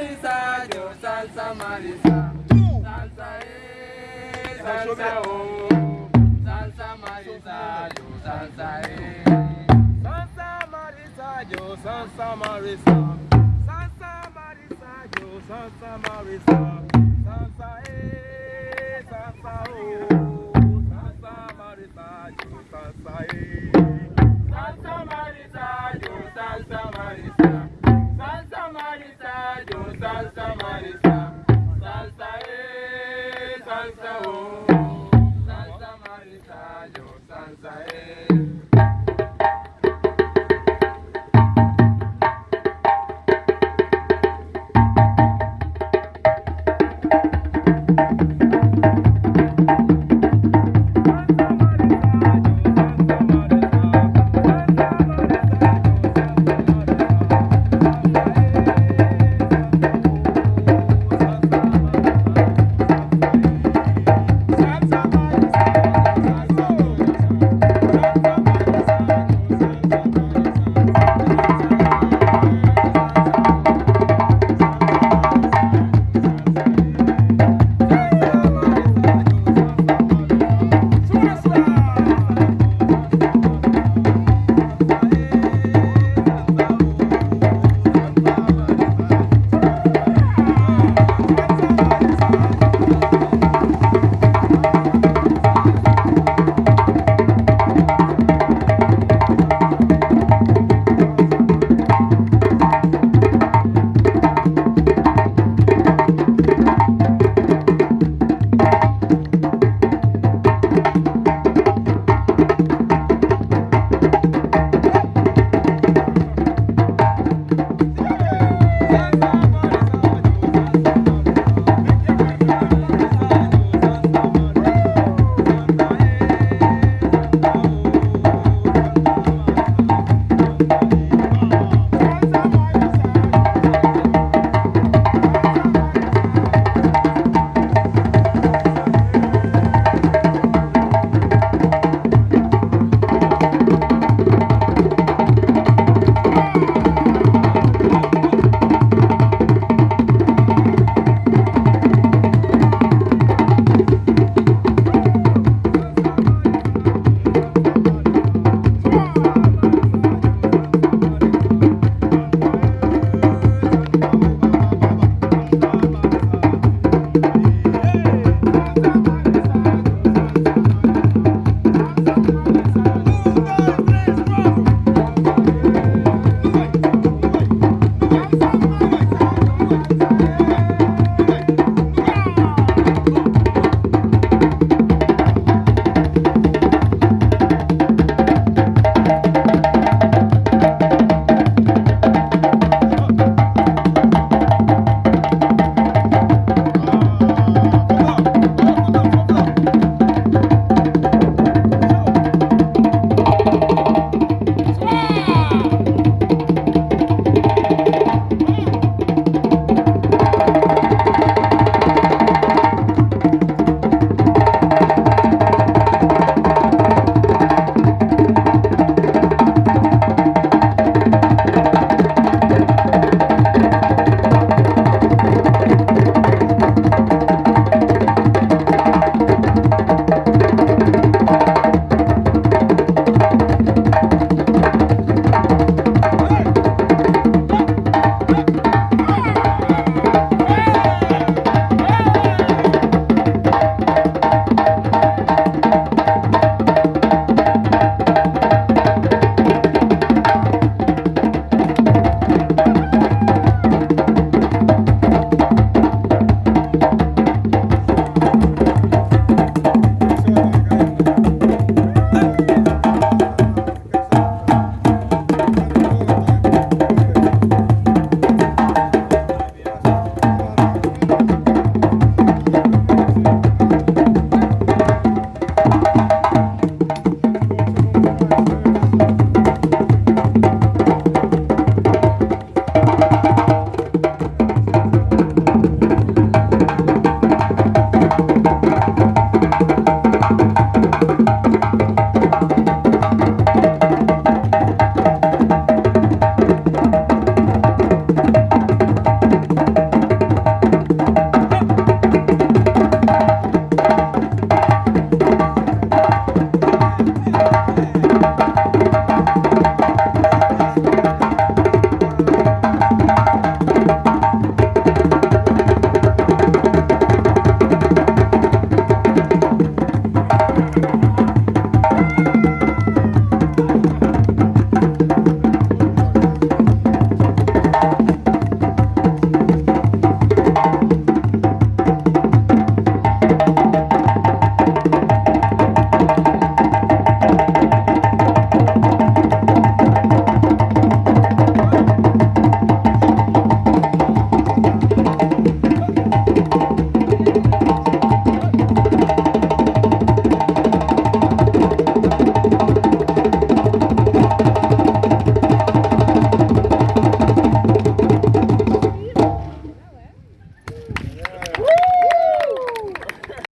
marisa, yo salsa marisa. Salsa eh, salsa oh. Salsa marisa, yo salsa eh. Salsa marisa, yo salsa marisa. Salsa marisa, yo salsa marisa. Salsa eh, salsa oh. Salsa marisa, yo salsa eh. salsa, oh, salsa marita.